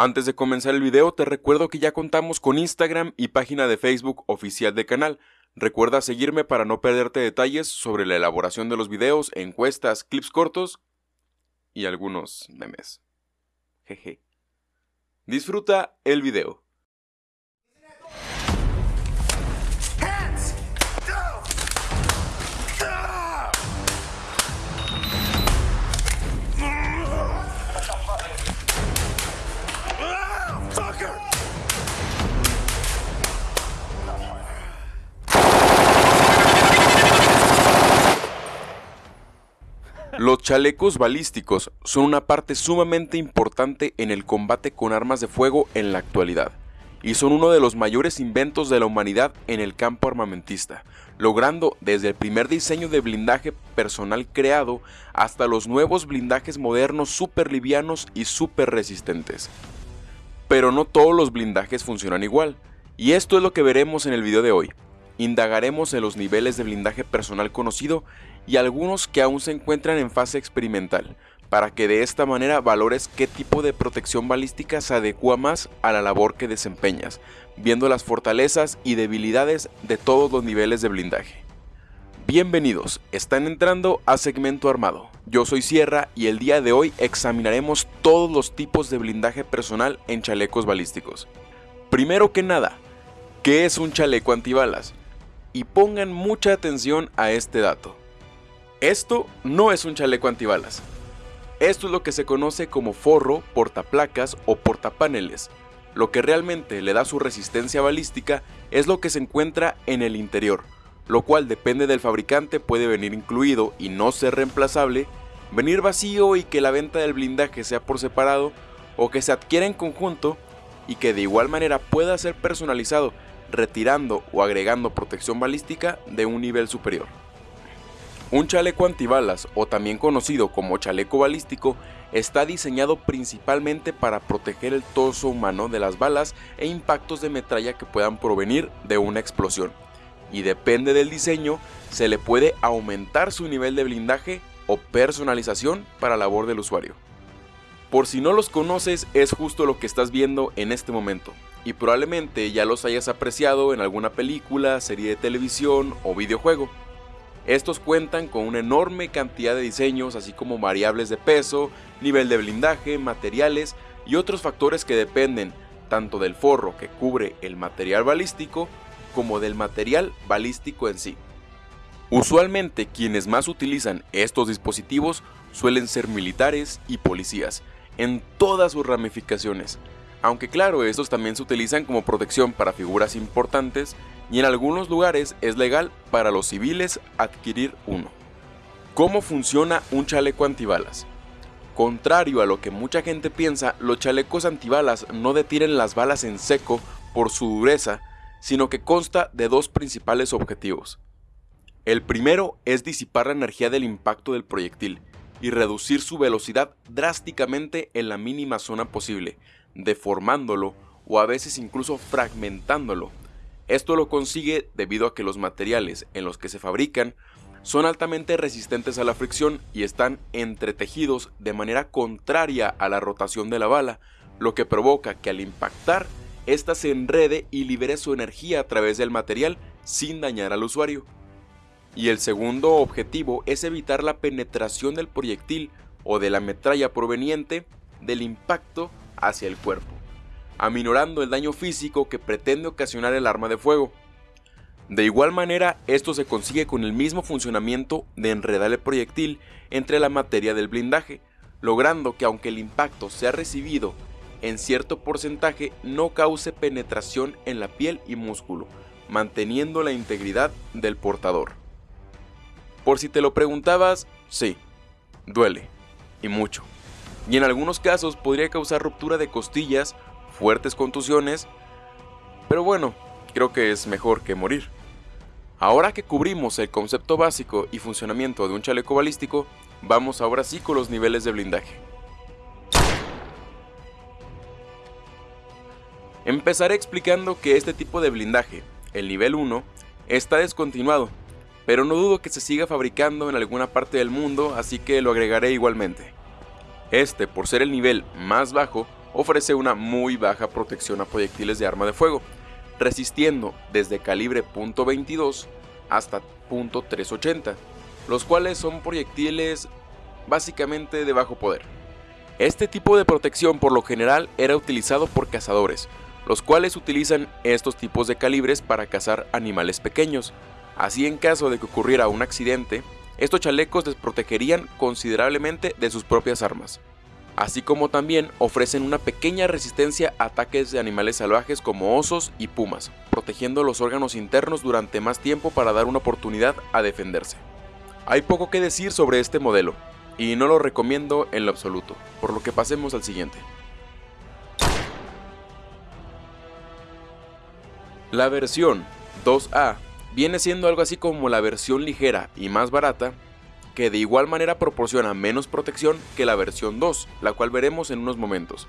Antes de comenzar el video te recuerdo que ya contamos con Instagram y página de Facebook oficial del canal. Recuerda seguirme para no perderte detalles sobre la elaboración de los videos, encuestas, clips cortos y algunos memes. Jeje. Disfruta el video. Los chalecos balísticos son una parte sumamente importante en el combate con armas de fuego en la actualidad, y son uno de los mayores inventos de la humanidad en el campo armamentista, logrando desde el primer diseño de blindaje personal creado hasta los nuevos blindajes modernos super livianos y super resistentes. Pero no todos los blindajes funcionan igual, y esto es lo que veremos en el video de hoy. Indagaremos en los niveles de blindaje personal conocido y algunos que aún se encuentran en fase experimental, para que de esta manera valores qué tipo de protección balística se adecua más a la labor que desempeñas, viendo las fortalezas y debilidades de todos los niveles de blindaje. Bienvenidos, están entrando a Segmento Armado. Yo soy Sierra y el día de hoy examinaremos todos los tipos de blindaje personal en chalecos balísticos. Primero que nada, ¿qué es un chaleco antibalas? Y pongan mucha atención a este dato. Esto no es un chaleco antibalas. Esto es lo que se conoce como forro, portaplacas o portapaneles. Lo que realmente le da su resistencia balística es lo que se encuentra en el interior, lo cual depende del fabricante puede venir incluido y no ser reemplazable, venir vacío y que la venta del blindaje sea por separado o que se adquiera en conjunto y que de igual manera pueda ser personalizado retirando o agregando protección balística de un nivel superior. Un chaleco antibalas, o también conocido como chaleco balístico, está diseñado principalmente para proteger el torso humano de las balas e impactos de metralla que puedan provenir de una explosión, y depende del diseño, se le puede aumentar su nivel de blindaje o personalización para labor del usuario. Por si no los conoces, es justo lo que estás viendo en este momento, y probablemente ya los hayas apreciado en alguna película, serie de televisión o videojuego. Estos cuentan con una enorme cantidad de diseños, así como variables de peso, nivel de blindaje, materiales y otros factores que dependen tanto del forro que cubre el material balístico como del material balístico en sí. Usualmente quienes más utilizan estos dispositivos suelen ser militares y policías, en todas sus ramificaciones, aunque claro, estos también se utilizan como protección para figuras importantes y en algunos lugares es legal para los civiles adquirir uno. ¿Cómo funciona un chaleco antibalas? Contrario a lo que mucha gente piensa, los chalecos antibalas no detienen las balas en seco por su dureza, sino que consta de dos principales objetivos. El primero es disipar la energía del impacto del proyectil y reducir su velocidad drásticamente en la mínima zona posible, deformándolo o a veces incluso fragmentándolo. Esto lo consigue debido a que los materiales en los que se fabrican son altamente resistentes a la fricción y están entretejidos de manera contraria a la rotación de la bala, lo que provoca que al impactar, ésta se enrede y libere su energía a través del material sin dañar al usuario. Y el segundo objetivo es evitar la penetración del proyectil o de la metralla proveniente del impacto hacia el cuerpo, aminorando el daño físico que pretende ocasionar el arma de fuego. De igual manera, esto se consigue con el mismo funcionamiento de enredar el proyectil entre la materia del blindaje, logrando que aunque el impacto sea recibido en cierto porcentaje no cause penetración en la piel y músculo, manteniendo la integridad del portador. Por si te lo preguntabas, sí, duele, y mucho y en algunos casos podría causar ruptura de costillas, fuertes contusiones, pero bueno, creo que es mejor que morir. Ahora que cubrimos el concepto básico y funcionamiento de un chaleco balístico, vamos ahora sí con los niveles de blindaje. Empezaré explicando que este tipo de blindaje, el nivel 1, está descontinuado, pero no dudo que se siga fabricando en alguna parte del mundo, así que lo agregaré igualmente. Este, por ser el nivel más bajo, ofrece una muy baja protección a proyectiles de arma de fuego, resistiendo desde calibre .22 hasta .380, los cuales son proyectiles básicamente de bajo poder. Este tipo de protección por lo general era utilizado por cazadores, los cuales utilizan estos tipos de calibres para cazar animales pequeños. Así en caso de que ocurriera un accidente, estos chalecos les protegerían considerablemente de sus propias armas así como también ofrecen una pequeña resistencia a ataques de animales salvajes como osos y pumas, protegiendo los órganos internos durante más tiempo para dar una oportunidad a defenderse. Hay poco que decir sobre este modelo, y no lo recomiendo en lo absoluto, por lo que pasemos al siguiente. La versión 2A viene siendo algo así como la versión ligera y más barata que de igual manera proporciona menos protección que la versión 2, la cual veremos en unos momentos.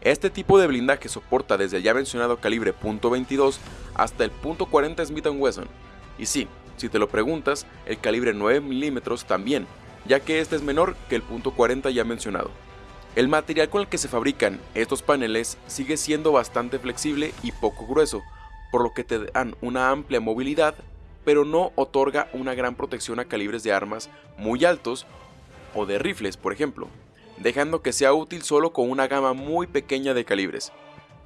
Este tipo de blindaje soporta desde el ya mencionado calibre .22 hasta el .40 Smith Wesson, y sí, si te lo preguntas, el calibre 9 mm también, ya que este es menor que el .40 ya mencionado. El material con el que se fabrican estos paneles sigue siendo bastante flexible y poco grueso, por lo que te dan una amplia movilidad pero no otorga una gran protección a calibres de armas muy altos o de rifles, por ejemplo, dejando que sea útil solo con una gama muy pequeña de calibres.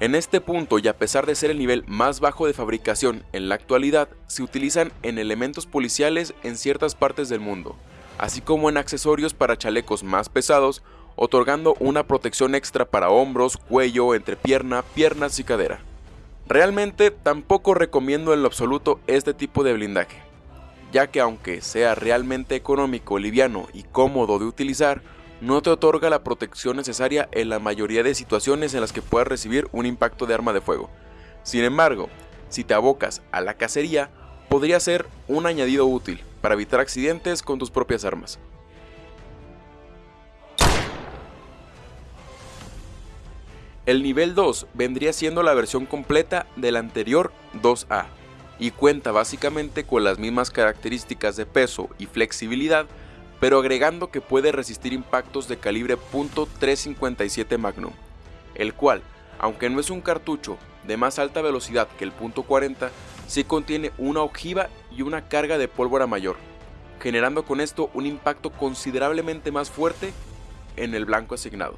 En este punto y a pesar de ser el nivel más bajo de fabricación en la actualidad, se utilizan en elementos policiales en ciertas partes del mundo, así como en accesorios para chalecos más pesados, otorgando una protección extra para hombros, cuello, entrepierna, piernas y cadera. Realmente tampoco recomiendo en lo absoluto este tipo de blindaje, ya que aunque sea realmente económico, liviano y cómodo de utilizar, no te otorga la protección necesaria en la mayoría de situaciones en las que puedas recibir un impacto de arma de fuego. Sin embargo, si te abocas a la cacería, podría ser un añadido útil para evitar accidentes con tus propias armas. El nivel 2 vendría siendo la versión completa del anterior 2A y cuenta básicamente con las mismas características de peso y flexibilidad, pero agregando que puede resistir impactos de calibre .357 Magnum, el cual, aunque no es un cartucho de más alta velocidad que el .40, sí contiene una ojiva y una carga de pólvora mayor, generando con esto un impacto considerablemente más fuerte en el blanco asignado.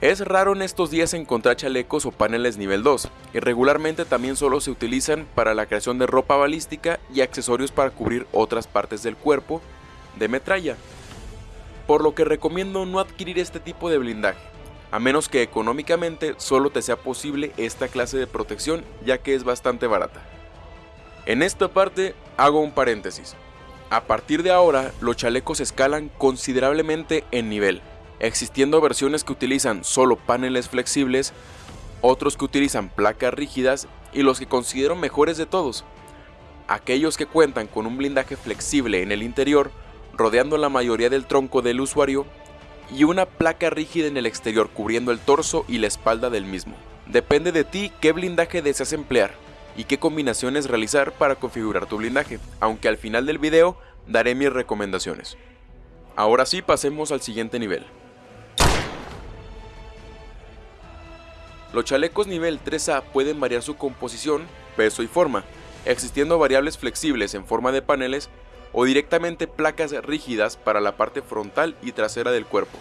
Es raro en estos días encontrar chalecos o paneles nivel 2, y regularmente también solo se utilizan para la creación de ropa balística y accesorios para cubrir otras partes del cuerpo de metralla, por lo que recomiendo no adquirir este tipo de blindaje, a menos que económicamente solo te sea posible esta clase de protección ya que es bastante barata. En esta parte hago un paréntesis. A partir de ahora, los chalecos escalan considerablemente en nivel, existiendo versiones que utilizan solo paneles flexibles, otros que utilizan placas rígidas y los que considero mejores de todos, aquellos que cuentan con un blindaje flexible en el interior, rodeando la mayoría del tronco del usuario, y una placa rígida en el exterior cubriendo el torso y la espalda del mismo. Depende de ti qué blindaje deseas emplear y qué combinaciones realizar para configurar tu blindaje, aunque al final del video daré mis recomendaciones. Ahora sí pasemos al siguiente nivel. Los chalecos nivel 3A pueden variar su composición, peso y forma, existiendo variables flexibles en forma de paneles o directamente placas rígidas para la parte frontal y trasera del cuerpo.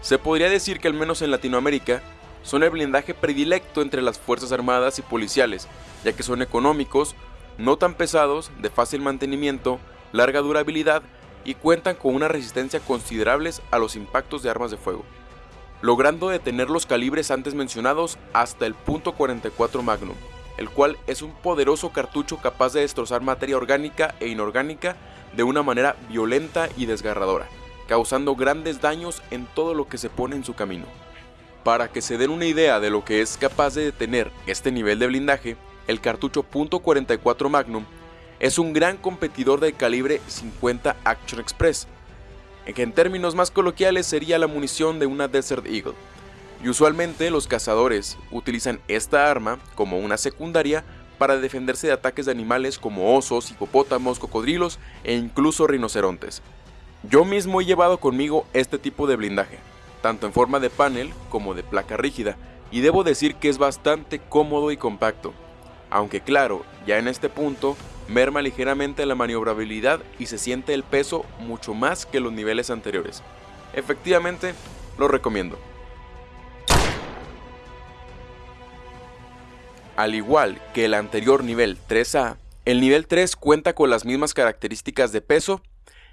Se podría decir que al menos en Latinoamérica son el blindaje predilecto entre las fuerzas armadas y policiales, ya que son económicos, no tan pesados, de fácil mantenimiento, larga durabilidad y cuentan con una resistencia considerables a los impactos de armas de fuego logrando detener los calibres antes mencionados hasta el .44 Magnum, el cual es un poderoso cartucho capaz de destrozar materia orgánica e inorgánica de una manera violenta y desgarradora, causando grandes daños en todo lo que se pone en su camino. Para que se den una idea de lo que es capaz de detener este nivel de blindaje, el cartucho .44 Magnum es un gran competidor del calibre 50 Action Express, que en términos más coloquiales sería la munición de una Desert Eagle. Y usualmente los cazadores utilizan esta arma como una secundaria para defenderse de ataques de animales como osos, hipopótamos, cocodrilos e incluso rinocerontes. Yo mismo he llevado conmigo este tipo de blindaje, tanto en forma de panel como de placa rígida, y debo decir que es bastante cómodo y compacto, aunque claro, ya en este punto merma ligeramente la maniobrabilidad y se siente el peso mucho más que los niveles anteriores. Efectivamente, lo recomiendo. Al igual que el anterior nivel 3A, el nivel 3 cuenta con las mismas características de peso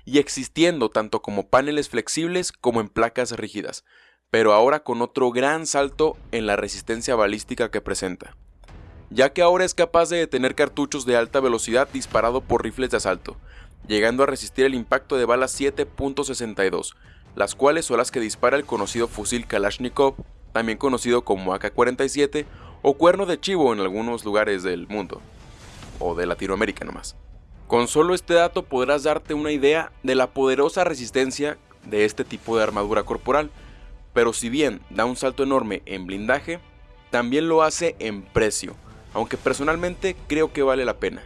y existiendo tanto como paneles flexibles como en placas rígidas, pero ahora con otro gran salto en la resistencia balística que presenta, ya que ahora es capaz de detener cartuchos de alta velocidad disparado por rifles de asalto, llegando a resistir el impacto de balas 7.62, las cuales son las que dispara el conocido fusil Kalashnikov, también conocido como AK-47 o cuerno de chivo en algunos lugares del mundo, o de Latinoamérica nomás. Con solo este dato podrás darte una idea de la poderosa resistencia de este tipo de armadura corporal, pero si bien da un salto enorme en blindaje, también lo hace en precio, aunque personalmente creo que vale la pena.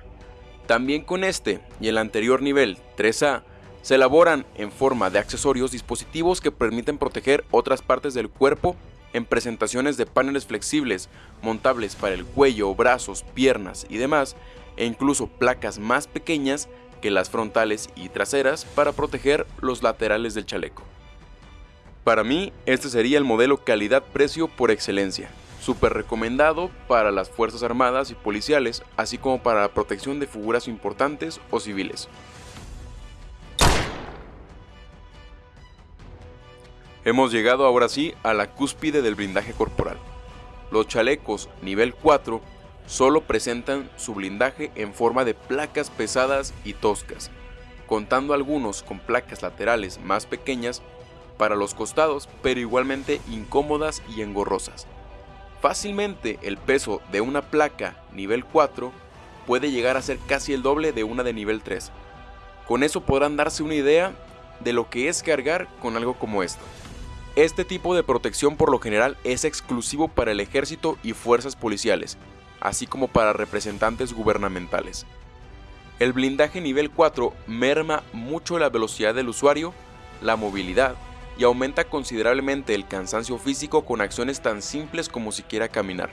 También con este y el anterior nivel 3A, se elaboran en forma de accesorios dispositivos que permiten proteger otras partes del cuerpo en presentaciones de paneles flexibles, montables para el cuello, brazos, piernas y demás, e incluso placas más pequeñas que las frontales y traseras para proteger los laterales del chaleco. Para mí, este sería el modelo calidad-precio por excelencia, súper recomendado para las Fuerzas Armadas y policiales, así como para la protección de figuras importantes o civiles. Hemos llegado ahora sí a la cúspide del blindaje corporal. Los chalecos nivel 4 solo presentan su blindaje en forma de placas pesadas y toscas, contando algunos con placas laterales más pequeñas para los costados, pero igualmente incómodas y engorrosas. Fácilmente el peso de una placa nivel 4 puede llegar a ser casi el doble de una de nivel 3. Con eso podrán darse una idea de lo que es cargar con algo como esto. Este tipo de protección por lo general es exclusivo para el ejército y fuerzas policiales, así como para representantes gubernamentales. El blindaje nivel 4 merma mucho la velocidad del usuario, la movilidad y aumenta considerablemente el cansancio físico con acciones tan simples como siquiera caminar.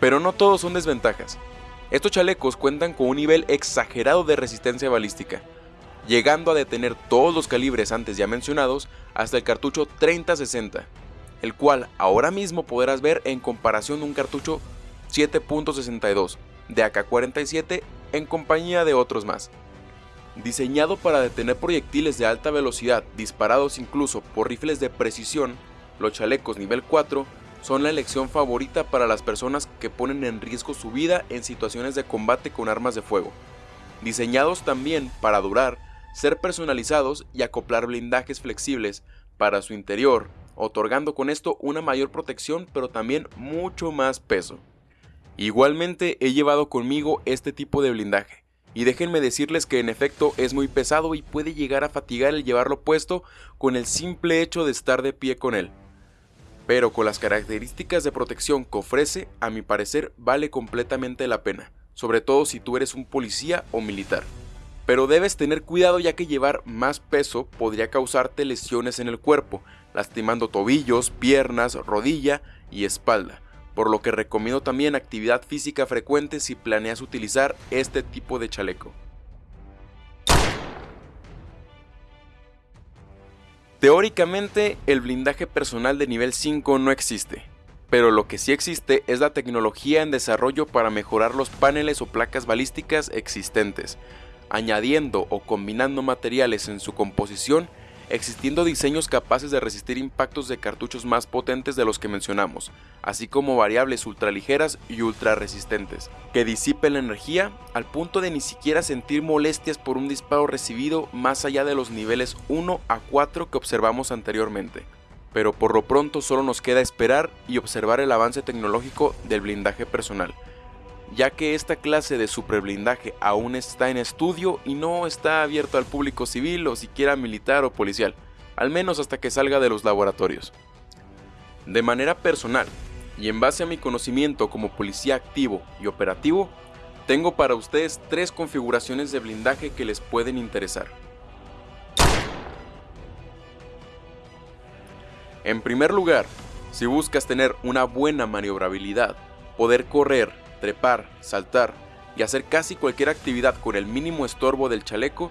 Pero no todos son desventajas. Estos chalecos cuentan con un nivel exagerado de resistencia balística, llegando a detener todos los calibres antes ya mencionados hasta el cartucho 3060, el cual ahora mismo podrás ver en comparación de un cartucho 7.62 de AK-47 en compañía de otros más. Diseñado para detener proyectiles de alta velocidad disparados incluso por rifles de precisión, los chalecos nivel 4 son la elección favorita para las personas que ponen en riesgo su vida en situaciones de combate con armas de fuego. Diseñados también para durar, ser personalizados y acoplar blindajes flexibles para su interior, otorgando con esto una mayor protección pero también mucho más peso. Igualmente he llevado conmigo este tipo de blindaje, y déjenme decirles que en efecto es muy pesado y puede llegar a fatigar el llevarlo puesto con el simple hecho de estar de pie con él. Pero con las características de protección que ofrece, a mi parecer vale completamente la pena, sobre todo si tú eres un policía o militar. Pero debes tener cuidado ya que llevar más peso podría causarte lesiones en el cuerpo, lastimando tobillos, piernas, rodilla y espalda por lo que recomiendo también actividad física frecuente si planeas utilizar este tipo de chaleco. Teóricamente, el blindaje personal de nivel 5 no existe, pero lo que sí existe es la tecnología en desarrollo para mejorar los paneles o placas balísticas existentes, añadiendo o combinando materiales en su composición existiendo diseños capaces de resistir impactos de cartuchos más potentes de los que mencionamos, así como variables ultraligeras y ultra resistentes, que disipen la energía al punto de ni siquiera sentir molestias por un disparo recibido más allá de los niveles 1 a 4 que observamos anteriormente. Pero por lo pronto solo nos queda esperar y observar el avance tecnológico del blindaje personal, ya que esta clase de superblindaje aún está en estudio y no está abierto al público civil o siquiera militar o policial, al menos hasta que salga de los laboratorios. De manera personal, y en base a mi conocimiento como policía activo y operativo, tengo para ustedes tres configuraciones de blindaje que les pueden interesar. En primer lugar, si buscas tener una buena maniobrabilidad, poder correr, trepar, saltar y hacer casi cualquier actividad con el mínimo estorbo del chaleco,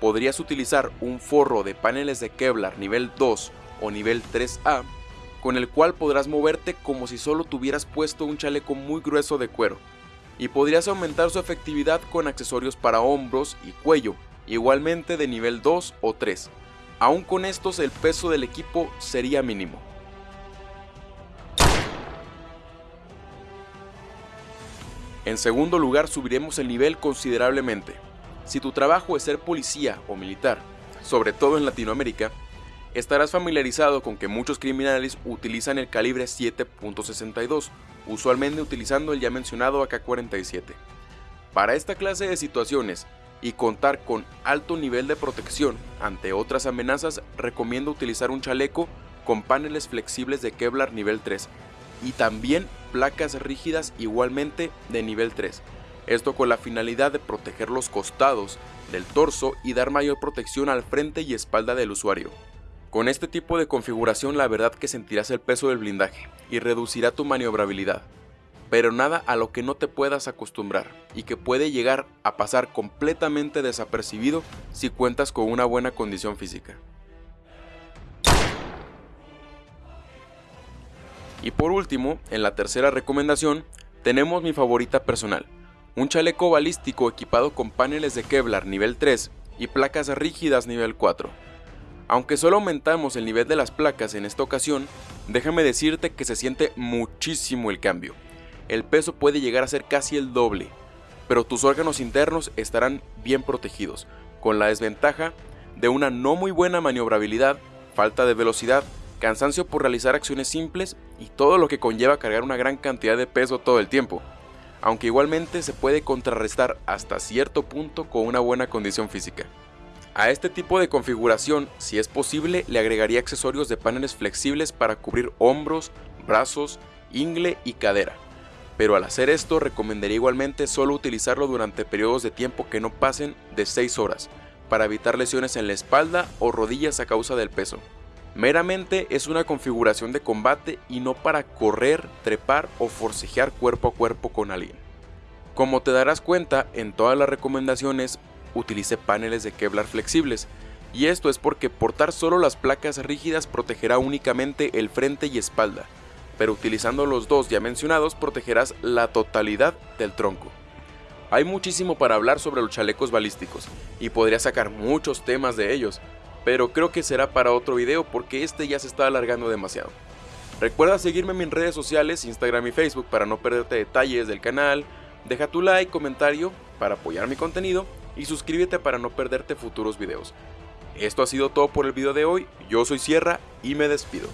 podrías utilizar un forro de paneles de Kevlar nivel 2 o nivel 3A, con el cual podrás moverte como si solo tuvieras puesto un chaleco muy grueso de cuero, y podrías aumentar su efectividad con accesorios para hombros y cuello, igualmente de nivel 2 o 3. Aún con estos el peso del equipo sería mínimo. En segundo lugar subiremos el nivel considerablemente. Si tu trabajo es ser policía o militar, sobre todo en Latinoamérica, estarás familiarizado con que muchos criminales utilizan el calibre 7.62, usualmente utilizando el ya mencionado AK-47. Para esta clase de situaciones y contar con alto nivel de protección ante otras amenazas, recomiendo utilizar un chaleco con paneles flexibles de Kevlar nivel 3 y también placas rígidas igualmente de nivel 3. Esto con la finalidad de proteger los costados del torso y dar mayor protección al frente y espalda del usuario. Con este tipo de configuración la verdad que sentirás el peso del blindaje y reducirá tu maniobrabilidad, pero nada a lo que no te puedas acostumbrar y que puede llegar a pasar completamente desapercibido si cuentas con una buena condición física. Y por último, en la tercera recomendación, tenemos mi favorita personal, un chaleco balístico equipado con paneles de Kevlar nivel 3 y placas rígidas nivel 4. Aunque solo aumentamos el nivel de las placas en esta ocasión, déjame decirte que se siente muchísimo el cambio. El peso puede llegar a ser casi el doble, pero tus órganos internos estarán bien protegidos, con la desventaja de una no muy buena maniobrabilidad, falta de velocidad cansancio por realizar acciones simples y todo lo que conlleva cargar una gran cantidad de peso todo el tiempo, aunque igualmente se puede contrarrestar hasta cierto punto con una buena condición física. A este tipo de configuración, si es posible, le agregaría accesorios de paneles flexibles para cubrir hombros, brazos, ingle y cadera. Pero al hacer esto recomendaría igualmente solo utilizarlo durante periodos de tiempo que no pasen de 6 horas, para evitar lesiones en la espalda o rodillas a causa del peso. Meramente es una configuración de combate y no para correr, trepar o forcejear cuerpo a cuerpo con alguien. Como te darás cuenta, en todas las recomendaciones utilice paneles de Kevlar flexibles, y esto es porque portar solo las placas rígidas protegerá únicamente el frente y espalda, pero utilizando los dos ya mencionados protegerás la totalidad del tronco. Hay muchísimo para hablar sobre los chalecos balísticos, y podría sacar muchos temas de ellos, pero creo que será para otro video porque este ya se está alargando demasiado. Recuerda seguirme en mis redes sociales, Instagram y Facebook para no perderte detalles del canal, deja tu like, comentario para apoyar mi contenido y suscríbete para no perderte futuros videos. Esto ha sido todo por el video de hoy, yo soy Sierra y me despido.